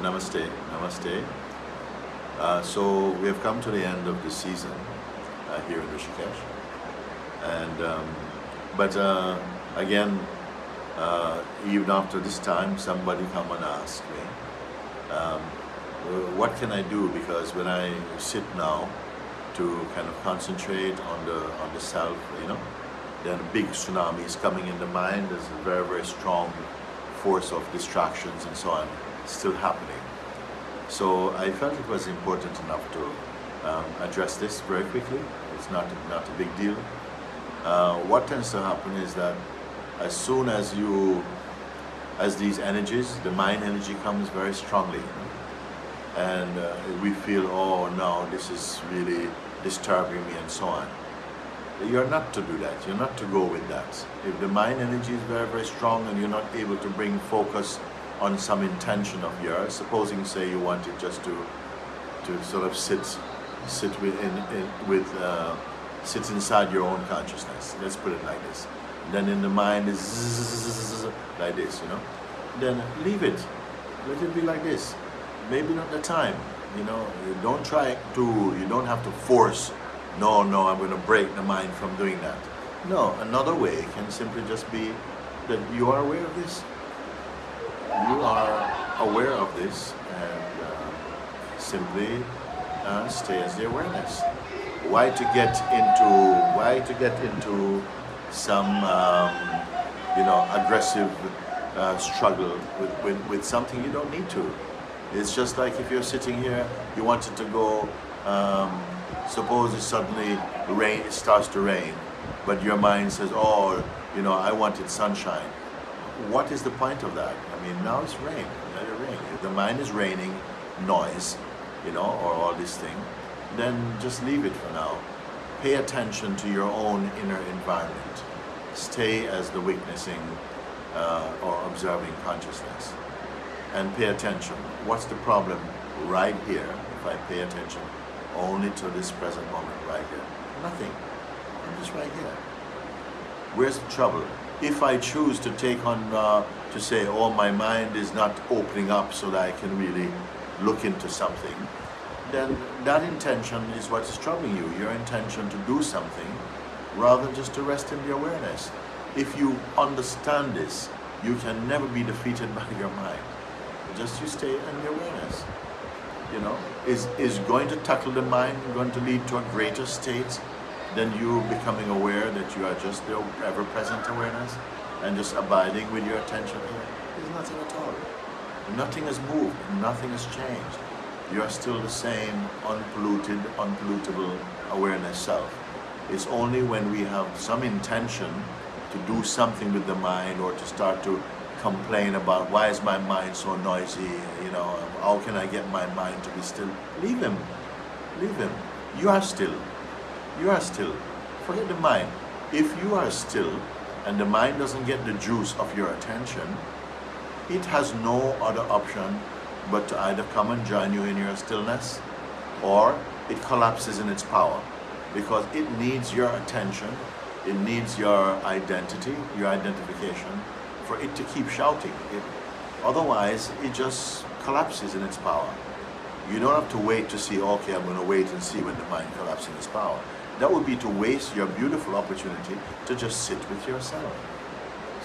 Namaste, namaste. Uh, so we have come to the end of the season uh, here in Rishikesh. And, um, but uh, again, uh, even after this time, somebody come and ask me, um, what can I do? Because when I sit now to kind of concentrate on the, on the self, you know, then a big tsunami is coming in the mind. There's a very, very strong force of distractions and so on still happening. So I felt it was important enough to um, address this very quickly. It's not, not a big deal. Uh, what tends to happen is that as soon as you, as these energies, the mind energy comes very strongly, and uh, we feel, oh no, this is really disturbing me and so on. You're not to do that. You're not to go with that. If the mind energy is very, very strong and you're not able to bring focus on some intention of yours, supposing say you wanted just to to sort of sit sit with in, in with uh, sit inside your own consciousness. Let's put it like this. Then in the mind is like this, you know. Then leave it. Let it be like this. Maybe not the time. You know, you don't try to. You don't have to force. No, no, I'm going to break the mind from doing that. No, another way can simply just be that you are aware of this you are aware of this and uh, simply uh, stay as the awareness. Why to get into why to get into some um, you know aggressive uh, struggle with, with, with something you don't need to. It's just like if you're sitting here, you wanted to go, um, suppose it suddenly rain, it starts to rain, but your mind says, oh, you know, I wanted sunshine. What is the point of that? I mean, now it's rain. Let it rain. If the mind is raining noise, you know, or all this thing, then just leave it for now. Pay attention to your own inner environment. Stay as the witnessing uh, or observing consciousness. And pay attention. What's the problem right here if I pay attention only to this present moment right here? Nothing. I'm just right here. Where's the trouble? If I choose to take on uh, to say, oh, my mind is not opening up so that I can really look into something, then that intention is what is troubling you, your intention to do something, rather than just to rest in the awareness. If you understand this, you can never be defeated by your mind. Just you stay in the awareness. You know, is, is going to tackle the mind going to lead to a greater state than you becoming aware that you are just the ever-present awareness? and just abiding with your attention here, there's nothing at all. Nothing has moved, nothing has changed. You are still the same unpolluted, unpollutable awareness self. It's only when we have some intention to do something with the mind or to start to complain about why is my mind so noisy, you know, how can I get my mind to be still? Leave him, leave him. You are still, you are still. Forget the mind. If you are still, and the mind doesn't get the juice of your attention, it has no other option but to either come and join you in your stillness or it collapses in its power because it needs your attention, it needs your identity, your identification for it to keep shouting. It, otherwise, it just collapses in its power. You don't have to wait to see, okay, I'm going to wait and see when the mind collapses in its power that would be to waste your beautiful opportunity to just sit with yourself.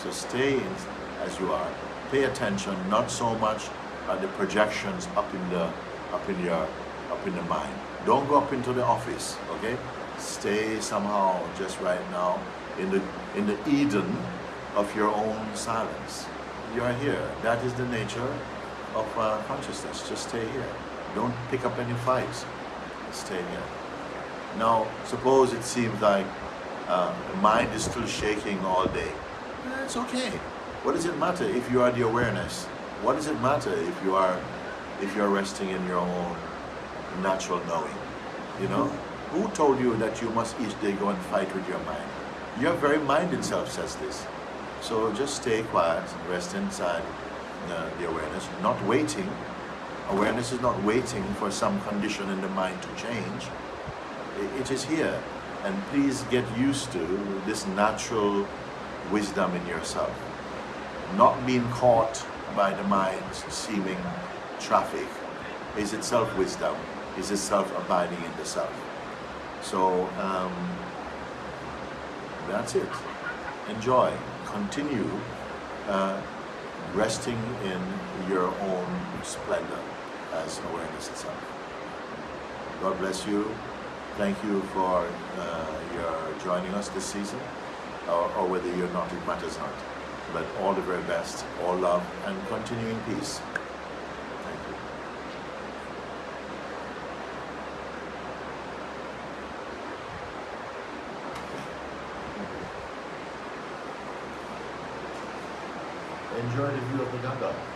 So stay in, as you are. Pay attention not so much at the projections up in the up in your up in the mind. Don't go up into the office, okay? Stay somehow just right now in the in the Eden of your own silence. You are here. That is the nature of uh, consciousness. Just stay here. Don't pick up any fights. Stay here. Now, suppose it seems like uh, the mind is still shaking all day. It's okay. What does it matter if you are the awareness? What does it matter if you are if you are resting in your own natural knowing? You know? Who told you that you must each day go and fight with your mind? Your very mind itself says this. So just stay quiet, and rest inside uh, the awareness, not waiting. Awareness is not waiting for some condition in the mind to change it is here. And please get used to this natural wisdom in yourself. Not being caught by the mind's seeming traffic is itself wisdom, is itself abiding in the self. So um, that's it. Enjoy. Continue uh, resting in your own splendor as awareness itself. God bless you. Thank you for uh, your joining us this season, or, or whether you're not, it matters not. But all the very best, all love, and continuing peace. Thank you. Enjoy the view of the Ganga.